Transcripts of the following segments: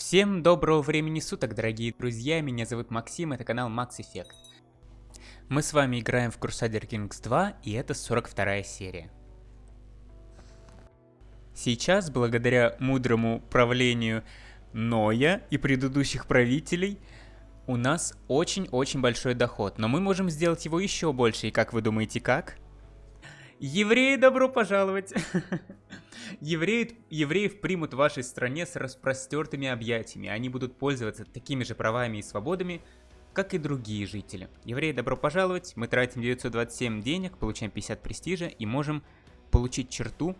Всем доброго времени суток, дорогие друзья, меня зовут Максим, это канал Max Effect. Мы с вами играем в Crusader Kings 2, и это 42 серия. Сейчас, благодаря мудрому правлению Ноя и предыдущих правителей, у нас очень-очень большой доход, но мы можем сделать его еще больше, и как вы думаете, как? Евреи, добро пожаловать! Евреи, евреев примут в вашей стране с распростертыми объятиями. Они будут пользоваться такими же правами и свободами, как и другие жители. Евреи, добро пожаловать. Мы тратим 927 денег, получаем 50 престижа и можем получить черту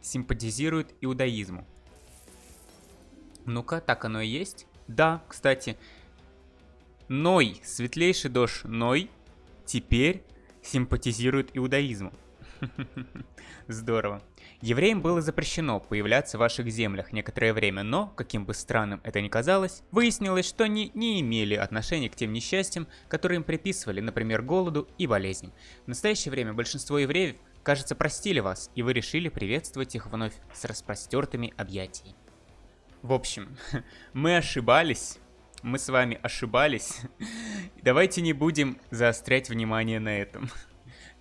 симпатизирует иудаизму. Ну-ка, так оно и есть. Да, кстати, Ной, светлейший дождь Ной, теперь симпатизирует иудаизму. Здорово. Евреям было запрещено появляться в ваших землях некоторое время, но, каким бы странным это ни казалось, выяснилось, что они не имели отношения к тем несчастьям, которые им приписывали, например, голоду и болезням. В настоящее время большинство евреев, кажется, простили вас, и вы решили приветствовать их вновь с распростертыми объятиями. В общем, мы ошибались, мы с вами ошибались. Давайте не будем заострять внимание на этом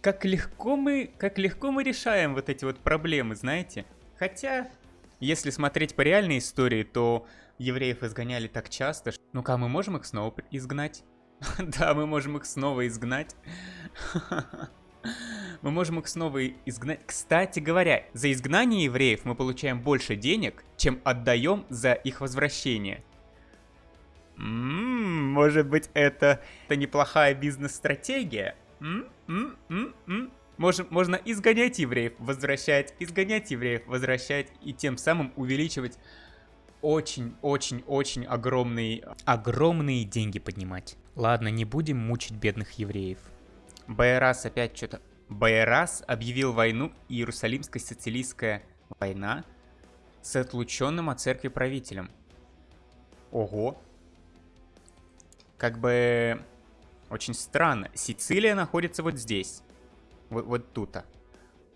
как легко мы, как легко мы решаем вот эти вот проблемы, знаете? Хотя, если смотреть по реальной истории, то евреев изгоняли так часто. Что... Ну-ка, мы можем их снова изгнать? да, мы можем их снова изгнать. мы можем их снова изгнать. Кстати говоря, за изгнание евреев мы получаем больше денег, чем отдаем за их возвращение. М-м, может быть, это, это неплохая бизнес-стратегия? Можно, можно изгонять евреев, возвращать, изгонять евреев, возвращать и тем самым увеличивать очень-очень-очень огромные, огромные деньги поднимать. Ладно, не будем мучить бедных евреев. Байрас опять что-то... Байрас объявил войну Иерусалимская социалистская война с отлученным от церкви правителем. Ого. Как бы очень странно. Сицилия находится вот здесь. Вот, вот тут. -то.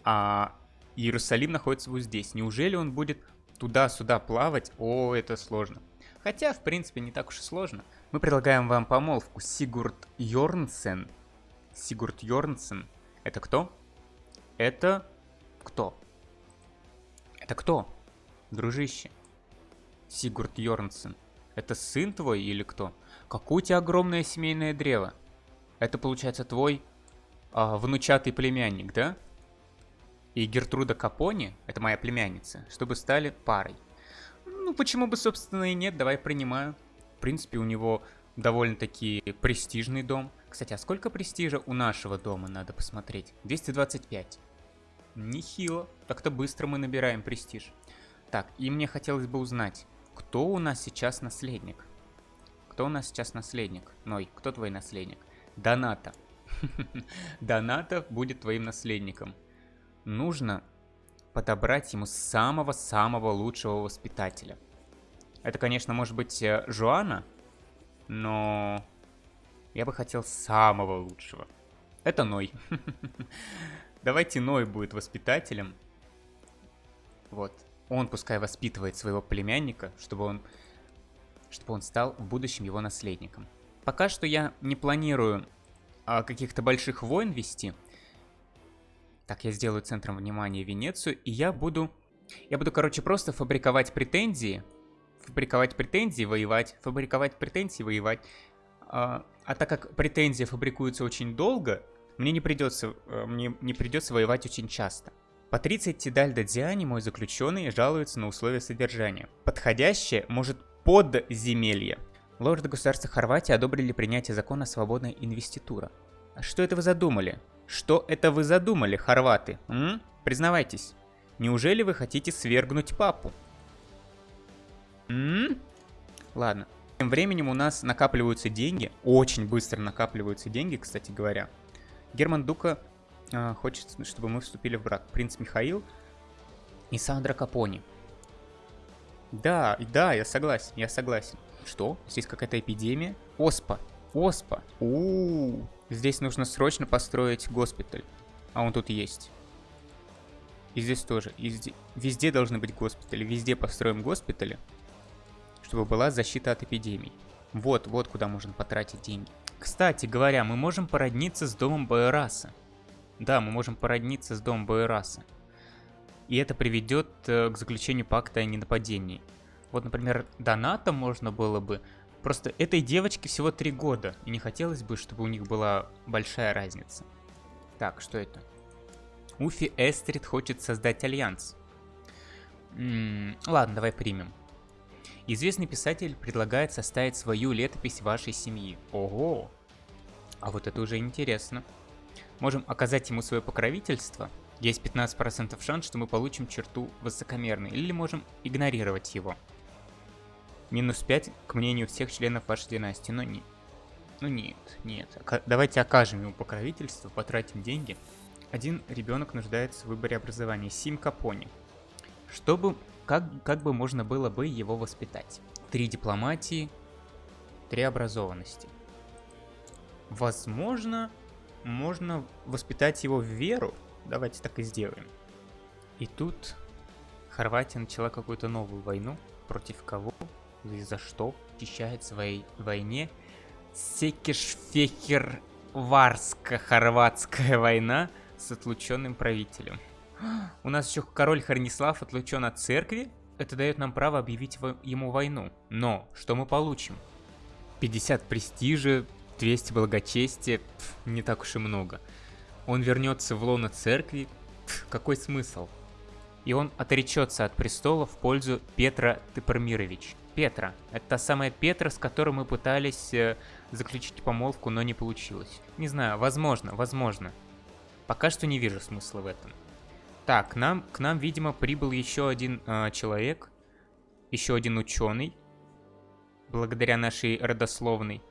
А Иерусалим находится вот здесь. Неужели он будет туда-сюда плавать? О, это сложно. Хотя, в принципе, не так уж и сложно. Мы предлагаем вам помолвку. Сигурд Йорнсен. Сигурд Йорнсен. Это кто? Это кто? Это кто? Дружище. Сигурд Йорнсен. Это сын твой или кто? Какое у тебя огромное семейное древо? Это получается твой а, внучатый племянник, да? И Гертруда Капони, это моя племянница, чтобы стали парой. Ну, почему бы, собственно, и нет, давай принимаю. В принципе, у него довольно-таки престижный дом. Кстати, а сколько престижа у нашего дома, надо посмотреть? 225. Нехило. Так-то быстро мы набираем престиж. Так, и мне хотелось бы узнать, кто у нас сейчас наследник? Кто у нас сейчас наследник? Ной, кто твой наследник? Доната. Доната будет твоим наследником. Нужно подобрать ему самого-самого лучшего воспитателя. Это, конечно, может быть э, Жуана, но я бы хотел самого лучшего. Это Ной. Давайте Ной будет воспитателем. Вот. Он пускай воспитывает своего племянника, чтобы он, чтобы он стал в будущем его наследником. Пока что я не планирую а, каких-то больших войн вести. Так, я сделаю центром внимания Венецию, и я буду... Я буду, короче, просто фабриковать претензии. Фабриковать претензии, воевать. Фабриковать претензии, воевать. А, а так как претензии фабрикуются очень долго, мне не придется, э, мне не придется воевать очень часто. Патриция Тидальда Диани, мой заключенный, жалуется на условия содержания. Подходящее может подземелье. Лорды государства Хорватии одобрили принятие закона «Свободная инвеститура». А что это вы задумали? Что это вы задумали, хорваты? М? Признавайтесь. Неужели вы хотите свергнуть папу? М? Ладно. Тем временем у нас накапливаются деньги. Очень быстро накапливаются деньги, кстати говоря. Герман Дука э, хочет, чтобы мы вступили в брак. Принц Михаил и Сандра Капони. Да, да, я согласен, я согласен. Что? Здесь какая-то эпидемия? Оспа. Оспа. У, -у, У. Здесь нужно срочно построить госпиталь. А он тут есть. И здесь тоже. И везде, везде должны быть госпитали. Везде построим госпитали. чтобы была защита от эпидемий. Вот, вот куда можно потратить деньги. Кстати говоря, мы можем породниться с домом Байраса. Да, мы можем породниться с домом Байраса. И это приведет э, к заключению пакта о ненападении. Вот, например, доната можно было бы... Просто этой девочке всего три года, и не хотелось бы, чтобы у них была большая разница. Так, что это? Уфи Эстрид хочет создать альянс. М -м, ладно, давай примем. Известный писатель предлагает составить свою летопись вашей семьи. Ого! А вот это уже интересно. Можем оказать ему свое покровительство. Есть 15% шанс, что мы получим черту высокомерной. Или можем игнорировать его. Минус 5 к мнению всех членов вашей династии. Но не... Ну нет, нет. Давайте окажем ему покровительство, потратим деньги. Один ребенок нуждается в выборе образования. Сим Капони. Чтобы... Как, как бы можно было бы его воспитать? Три дипломатии, три образованности. Возможно, можно воспитать его в веру. Давайте так и сделаем. И тут Хорватия начала какую-то новую войну. Против кого и за что защищает своей войне Секешфехер-Варско-Хорватская война с отлученным правителем. У нас еще король Харнислав отлучен от церкви. Это дает нам право объявить ему войну. Но что мы получим? 50 престижа, 200 благочестия, пф, не так уж и много. Он вернется в лоно церкви, пф, какой смысл? И он отречется от престола в пользу Петра Тепармирович. Петра. Это та самая Петра, с которой мы пытались э, заключить помолвку, но не получилось. Не знаю, возможно, возможно. Пока что не вижу смысла в этом. Так, к нам, к нам видимо, прибыл еще один э, человек. Еще один ученый. Благодаря нашей родословной.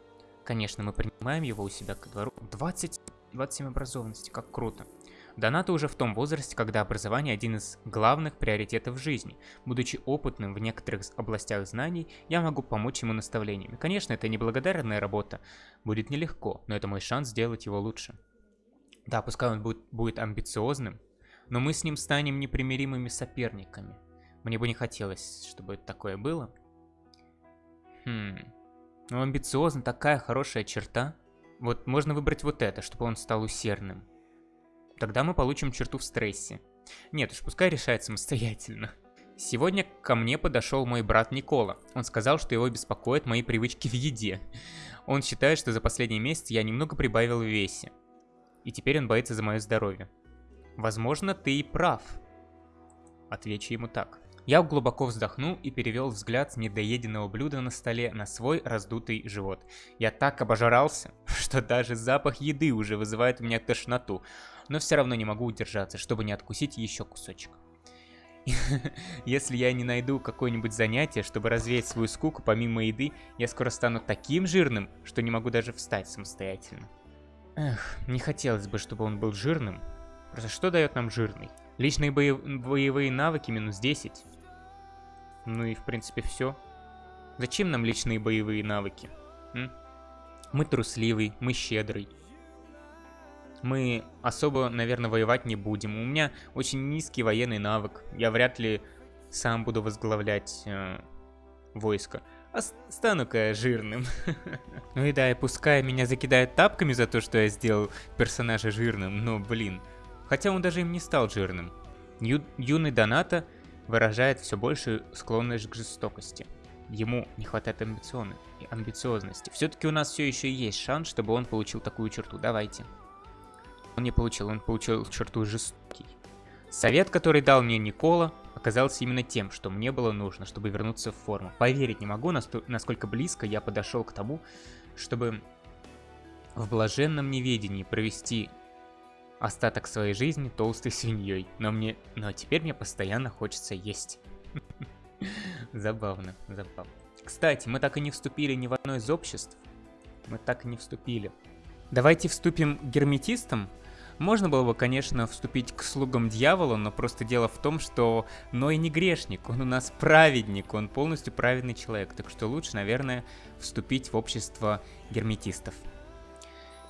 Конечно, мы принимаем его у себя ко двору. 20, 27 образованности, как круто. Доната уже в том возрасте, когда образование один из главных приоритетов жизни. Будучи опытным в некоторых областях знаний, я могу помочь ему наставлениями. Конечно, это неблагодарная работа, будет нелегко, но это мой шанс сделать его лучше. Да, пускай он будет, будет амбициозным, но мы с ним станем непримиримыми соперниками. Мне бы не хотелось, чтобы такое было. Хм... Ну, амбициозно, такая хорошая черта. Вот можно выбрать вот это, чтобы он стал усердным. Тогда мы получим черту в стрессе. Нет уж, пускай решает самостоятельно. Сегодня ко мне подошел мой брат Никола. Он сказал, что его беспокоят мои привычки в еде. Он считает, что за последний месяц я немного прибавил в весе. И теперь он боится за мое здоровье. Возможно, ты и прав. Отвечу ему так. Я глубоко вздохнул и перевел взгляд с недоеденного блюда на столе на свой раздутый живот. Я так обожрался, что даже запах еды уже вызывает у меня тошноту, но все равно не могу удержаться, чтобы не откусить еще кусочек. Если я не найду какое-нибудь занятие, чтобы развеять свою скуку помимо еды, я скоро стану таким жирным, что не могу даже встать самостоятельно. Эх, не хотелось бы, чтобы он был жирным. Просто что дает нам жирный? Личные боев... боевые навыки минус 10. Ну и в принципе все. Зачем нам личные боевые навыки? М? Мы трусливый, мы щедрый. Мы особо, наверное, воевать не будем. У меня очень низкий военный навык. Я вряд ли сам буду возглавлять э, войско. А стану-ка жирным. ну и да, и пускай меня закидают тапками за то, что я сделал персонажа жирным, но блин. Хотя он даже им не стал жирным. Ю юный Доната выражает все большую склонность к жестокости. Ему не хватает амбицион... амбициозности. Все-таки у нас все еще есть шанс, чтобы он получил такую черту. Давайте. Он не получил, он получил черту жестокий. Совет, который дал мне Никола, оказался именно тем, что мне было нужно, чтобы вернуться в форму. Поверить не могу, насколько близко я подошел к тому, чтобы в блаженном неведении провести остаток своей жизни толстой свиньей. Но мне... Но теперь мне постоянно хочется есть. Забавно, забавно. Кстати, мы так и не вступили ни в одно из обществ. Мы так и не вступили. Давайте вступим герметистам. Можно было бы, конечно, вступить к слугам дьявола, но просто дело в том, что Ной не грешник, он у нас праведник, он полностью праведный человек, так что лучше, наверное, вступить в общество герметистов.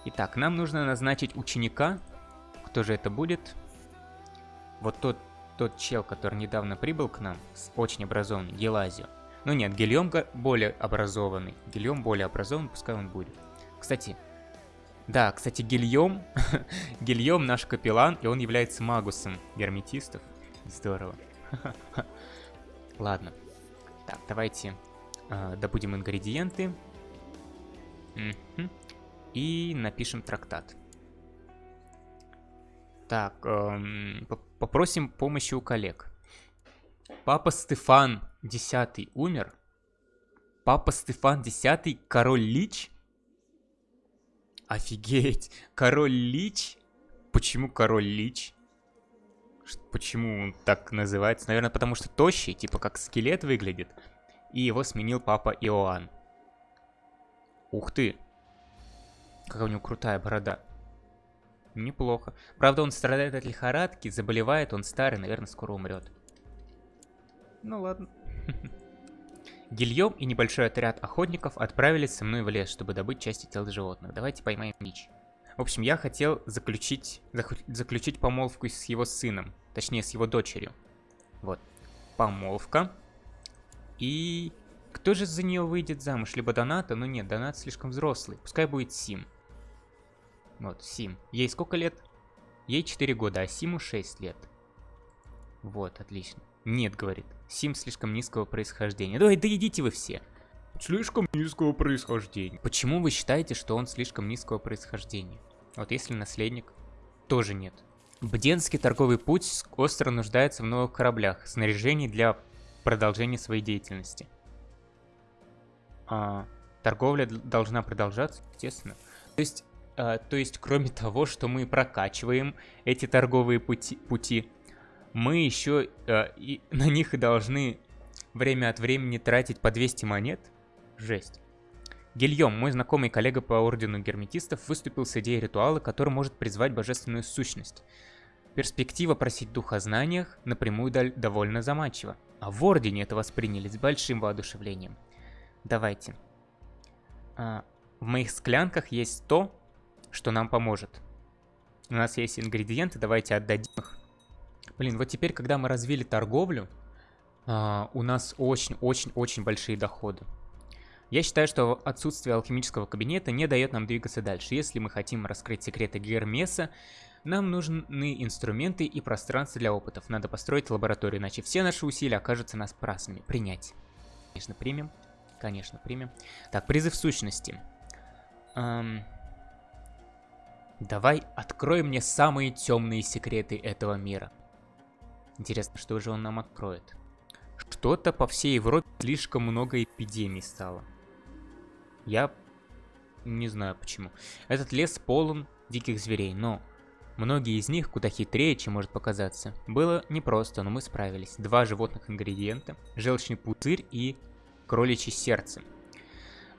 Итак, нам нужно назначить ученика, кто же это будет? Вот тот, тот чел, который недавно прибыл к нам, с очень образованный, Гелазио. Ну нет, Гильем более образованный. Гильем более образованный, пускай он будет. Кстати, да, кстати, Гильем, Гильем наш капеллан, и он является магусом герметистов. Здорово. Ладно. Так, давайте э, добудем ингредиенты. И напишем трактат. Так, эм, попросим помощи у коллег. Папа Стефан X умер. Папа Стефан X король Лич? Офигеть, король Лич? Почему король Лич? Почему он так называется? Наверное, потому что тощий, типа как скелет выглядит. И его сменил папа Иоанн. Ух ты. Какая у него крутая борода. Неплохо. Правда, он страдает от лихорадки, заболевает, он старый, наверное, скоро умрет. Ну ладно. Гильем и небольшой отряд охотников отправились со мной в лес, чтобы добыть части тел животных. Давайте поймаем Мич. В общем, я хотел заключить, заключить помолвку с его сыном. Точнее, с его дочерью. Вот. Помолвка. И... Кто же за нее выйдет замуж? Либо Доната? Ну нет, Донат слишком взрослый. Пускай будет Сим. Вот, Сим. Ей сколько лет? Ей 4 года, а Симу 6 лет. Вот, отлично. Нет, говорит. Сим слишком низкого происхождения. Давай, да идите вы все. Слишком низкого происхождения. Почему вы считаете, что он слишком низкого происхождения? Вот если наследник, тоже нет. Бденский торговый путь остро нуждается в новых кораблях, снаряжении для продолжения своей деятельности. А, торговля должна продолжаться, естественно. То есть, то есть, кроме того, что мы прокачиваем эти торговые пути, пути мы еще э, и на них и должны время от времени тратить по 200 монет? Жесть. Гильем, мой знакомый коллега по ордену герметистов, выступил с идеей ритуала, который может призвать божественную сущность. Перспектива просить дух о знаниях напрямую довольно заманчива, а в ордене это восприняли с большим воодушевлением. Давайте. А, в моих склянках есть то, что нам поможет. У нас есть ингредиенты, давайте отдадим их. Блин, вот теперь, когда мы развили торговлю, а, у нас очень-очень-очень большие доходы. Я считаю, что отсутствие алхимического кабинета не дает нам двигаться дальше. Если мы хотим раскрыть секреты Гермеса, нам нужны инструменты и пространство для опытов. Надо построить лабораторию, иначе все наши усилия окажутся нас праздными. Принять. Конечно, примем. Конечно, примем. Так, призыв сущности. Эм... Давай открой мне самые темные секреты этого мира. Интересно, что же он нам откроет? Что-то по всей Европе слишком много эпидемий стало. Я не знаю почему. Этот лес полон диких зверей, но многие из них куда хитрее, чем может показаться. Было непросто, но мы справились. Два животных ингредиента, желчный пузырь и кроличье сердце.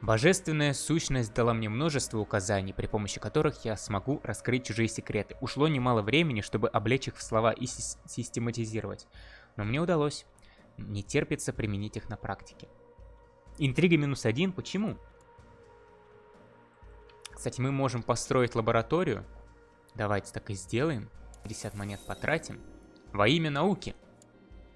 Божественная сущность дала мне множество указаний, при помощи которых я смогу раскрыть чужие секреты. Ушло немало времени, чтобы облечь их в слова и систематизировать. Но мне удалось. Не терпится применить их на практике. Интрига минус один. Почему? Кстати, мы можем построить лабораторию. Давайте так и сделаем. 50 монет потратим. Во имя науки.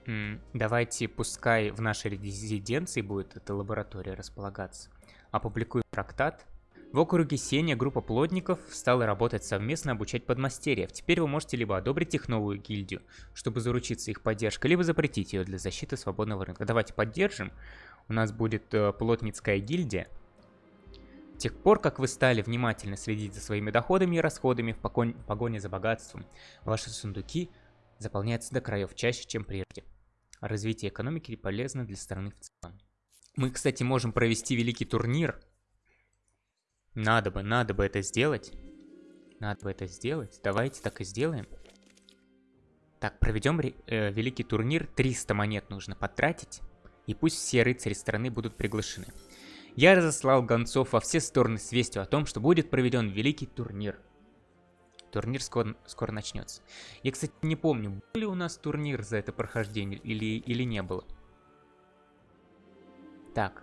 М -м, давайте, пускай в нашей резиденции будет эта лаборатория располагаться опубликуем трактат. В округе Сеня группа плотников стала работать совместно обучать подмастерьев. Теперь вы можете либо одобрить их новую гильдию, чтобы заручиться их поддержкой, либо запретить ее для защиты свободного рынка. Давайте поддержим. У нас будет э, плотницкая гильдия. С тех пор, как вы стали внимательно следить за своими доходами и расходами в погоне за богатством, ваши сундуки заполняются до краев чаще, чем прежде. Развитие экономики полезно для страны в целом. Мы, кстати, можем провести великий турнир. Надо бы, надо бы это сделать. Надо бы это сделать. Давайте так и сделаем. Так, проведем э, великий турнир. 300 монет нужно потратить. И пусть все рыцари страны будут приглашены. Я разослал гонцов во все стороны с вестью о том, что будет проведен великий турнир. Турнир скоро, скоро начнется. Я, кстати, не помню, был ли у нас турнир за это прохождение или, или не было. Так.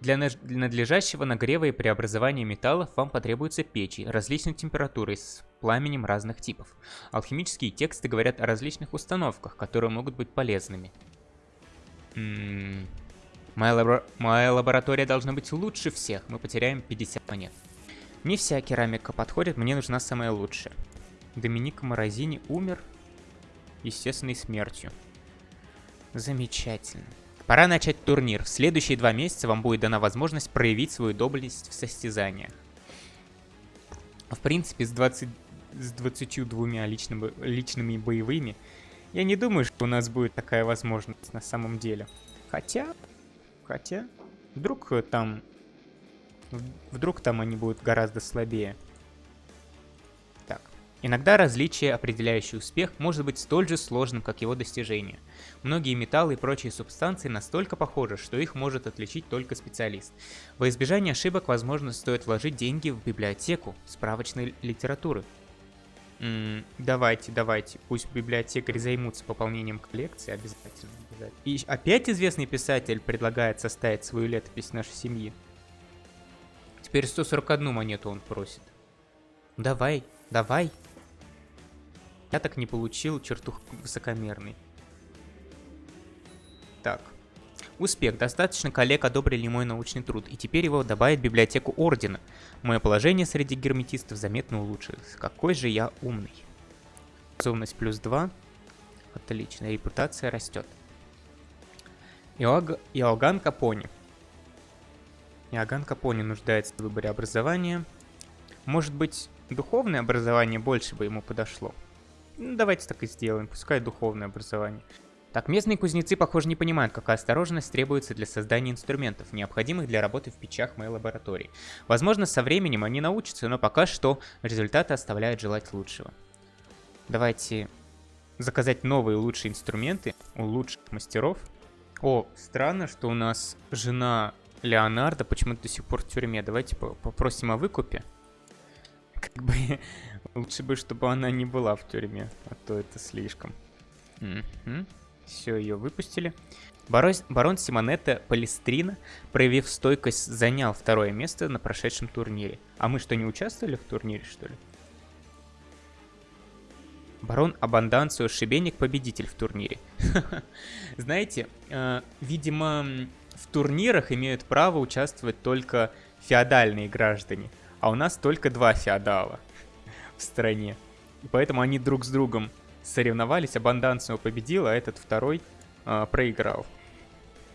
Для надлежащего нагрева и преобразования металлов вам потребуются печи различной температуры с пламенем разных типов. Алхимические тексты говорят о различных установках, которые могут быть полезными. М -м Моя, лабора... Моя лаборатория должна быть лучше всех. Мы потеряем 50 монет. Не вся керамика подходит, мне нужна самая лучшая. Доминик Морозини умер естественной смертью. Замечательно. Пора начать турнир. В следующие два месяца вам будет дана возможность проявить свою доблесть в состязаниях. В принципе, с, 20, с 22 личными, личными боевыми, я не думаю, что у нас будет такая возможность на самом деле. Хотя, хотя, вдруг там, вдруг там они будут гораздо слабее. Иногда различие, определяющее успех, может быть столь же сложным, как его достижение. Многие металлы и прочие субстанции настолько похожи, что их может отличить только специалист. Во избежание ошибок, возможно, стоит вложить деньги в библиотеку справочной литературы. М -м, давайте, давайте, пусть библиотекари займутся пополнением коллекции обязательно, обязательно. И опять известный писатель предлагает составить свою летопись нашей семьи. Теперь 141 монету он просит. Давай, давай. Я так не получил чертух высокомерный. Так. Успех. Достаточно коллег одобрили мой научный труд, и теперь его добавят в библиотеку Ордена. Мое положение среди герметистов заметно улучшилось. Какой же я умный. Способность плюс 2. Отлично. Репутация растет. Иог... Иоганн Капони. Иоганн Капони нуждается в выборе образования. Может быть, духовное образование больше бы ему подошло. Ну, давайте так и сделаем, пускай духовное образование. Так, местные кузнецы, похоже, не понимают, какая осторожность требуется для создания инструментов, необходимых для работы в печах моей лаборатории. Возможно, со временем они научатся, но пока что результаты оставляют желать лучшего. Давайте заказать новые лучшие инструменты у лучших мастеров. О, странно, что у нас жена Леонардо почему-то до сих пор в тюрьме. Давайте попросим о выкупе. Как бы лучше бы, чтобы она не была в тюрьме, а то это слишком. Угу. Все, ее выпустили. Барон, барон Симонетта Палестрина, проявив стойкость, занял второе место на прошедшем турнире. А мы что, не участвовали в турнире, что ли? Барон Абанданцио Шибеник победитель в турнире. Знаете, э, видимо, в турнирах имеют право участвовать только феодальные граждане а у нас только два феодала в стране. И поэтому они друг с другом соревновались, Абанданцио победил, а этот второй э, проиграл.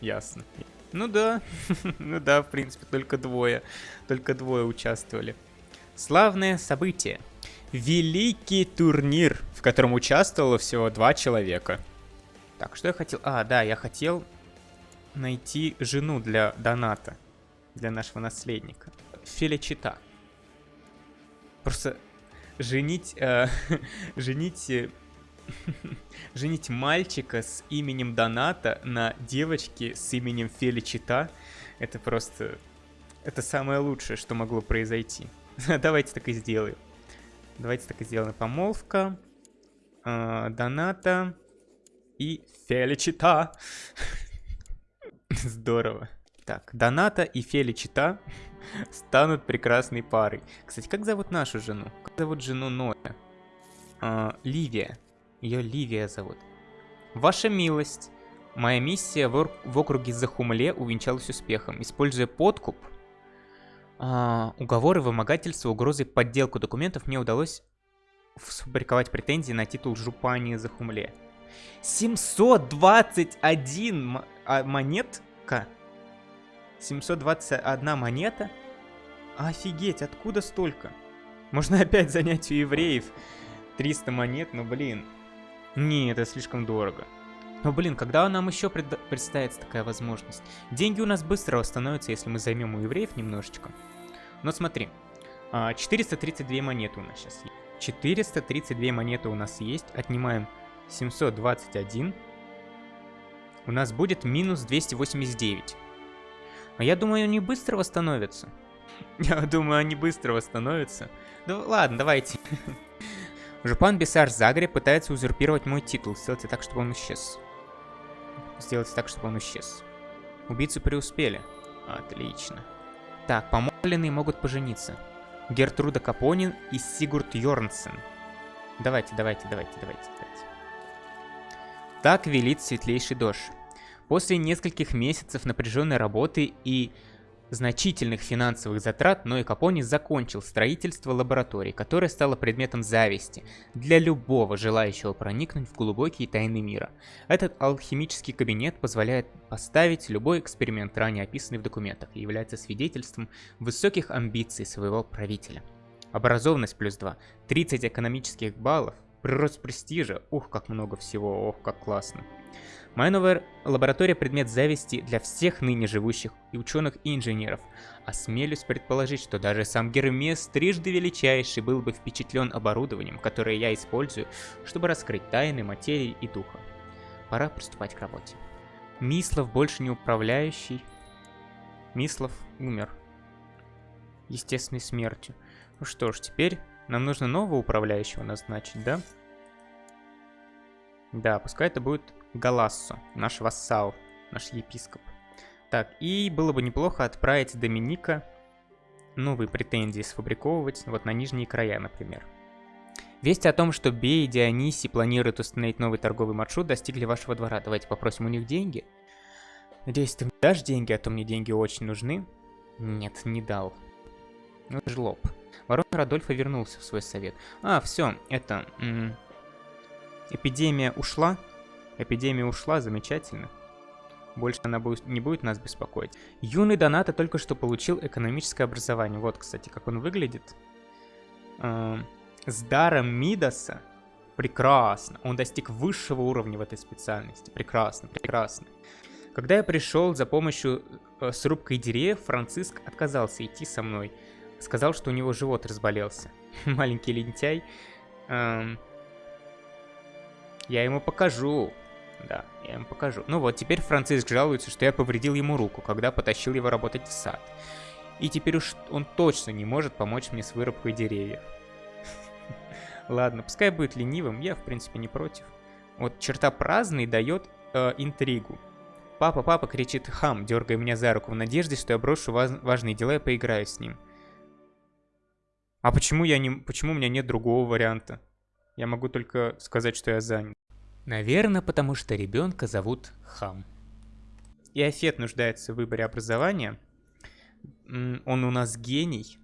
Ясно. Ну да, ну да, в принципе, только двое, только двое участвовали. Славное событие. Великий турнир, в котором участвовало всего два человека. Так, что я хотел? А, да, я хотел найти жену для доната, для нашего наследника. Феличита. Просто женить... Э, женить... Э, женить мальчика с именем Доната на девочке с именем Феличита, это просто... Это самое лучшее, что могло произойти. Давайте так и сделаем. Давайте так и сделаем. Помолвка, э, Доната и Феличита. Здорово. Так, Доната и Феличита станут прекрасной парой. Кстати, как зовут нашу жену? Как зовут жену Ноя? А, Ливия. Ее Ливия зовут. Ваша милость. Моя миссия в, в округе Захумле увенчалась успехом. Используя подкуп, а, уговоры, вымогательства, угрозы, подделку документов, мне удалось сфабриковать претензии на титул Жупани Захумле. 721 а, монетка 721 монета? Офигеть, откуда столько? Можно опять занять у евреев 300 монет, но блин. Не, это слишком дорого. Но блин, когда нам еще пред... представится такая возможность? Деньги у нас быстро восстановятся, если мы займем у евреев немножечко. Но смотри, 432 а, монеты у нас сейчас есть. 432 монеты у нас есть. Отнимаем 721. У нас будет минус 289. Но я думаю, они быстро восстановятся. Я думаю, они быстро восстановятся. Да ладно, давайте. Жупан Бесар Загре пытается узурпировать мой титул. Сделайте так, чтобы он исчез. Сделайте так, чтобы он исчез. Убийцы преуспели. Отлично. Так, помолвленные могут пожениться. Гертруда Капонин и Сигурд Йорнсен. Давайте, давайте, давайте, давайте, давайте. Так велит светлейший дождь. После нескольких месяцев напряженной работы и значительных финансовых затрат Ной Капони закончил строительство лаборатории, которая стала предметом зависти для любого желающего проникнуть в глубокие тайны мира. Этот алхимический кабинет позволяет поставить любой эксперимент, ранее описанный в документах, и является свидетельством высоких амбиций своего правителя. Образованность плюс 2, 30 экономических баллов, прирост престижа, ух, как много всего, ох, как классно. Моя новая лаборатория предмет зависти для всех ныне живущих и ученых и инженеров. Осмелюсь предположить, что даже сам Гермес, трижды величайший, был бы впечатлен оборудованием, которое я использую, чтобы раскрыть тайны материи и духа. Пора приступать к работе. Мислов больше не управляющий. Мислов умер. Естественной смертью. Ну что ж, теперь нам нужно нового управляющего назначить, да? Да, пускай это будет Галассо, наш вассал, наш епископ. Так, и было бы неплохо отправить Доминика новые претензии сфабриковывать, вот на нижние края, например. Вести о том, что Бей и Диониси планируют установить новый торговый маршрут, достигли вашего двора. Давайте попросим у них деньги. Надеюсь, ты мне дашь деньги, а то мне деньги очень нужны. Нет, не дал. Ну, жлоб. Ворон Радольфа вернулся в свой совет. А, все, это... эпидемия ушла. Эпидемия ушла, замечательно. Больше она будет, не будет нас беспокоить. Юный Доната только что получил экономическое образование. Вот, кстати, как он выглядит. Эм, с даром Мидаса. Прекрасно. Он достиг высшего уровня в этой специальности. Прекрасно, прекрасно. Когда я пришел за помощью э, с рубкой деревьев, Франциск отказался идти со мной. Сказал, что у него живот разболелся. Маленький лентяй. Эм, я ему покажу. Да, я им покажу. Ну вот, теперь Франциск жалуется, что я повредил ему руку, когда потащил его работать в сад. И теперь уж он точно не может помочь мне с вырубкой деревьев. Ладно, пускай будет ленивым, я в принципе не против. Вот черта праздный дает э, интригу. Папа, папа, кричит хам, дергая меня за руку в надежде, что я брошу важ важные дела и поиграю с ним. А почему я не... Почему у меня нет другого варианта? Я могу только сказать, что я занят. Наверное, потому что ребенка зовут Хам. И Афет нуждается в выборе образования. Он у нас гений.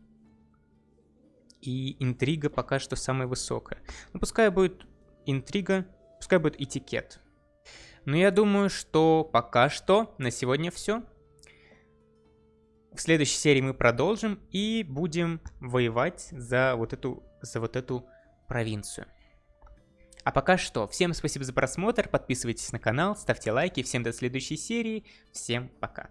И интрига пока что самая высокая. Ну, пускай будет интрига, пускай будет этикет. Но я думаю, что пока что на сегодня все. В следующей серии мы продолжим и будем воевать за вот эту, за вот эту провинцию. А пока что, всем спасибо за просмотр, подписывайтесь на канал, ставьте лайки, всем до следующей серии, всем пока.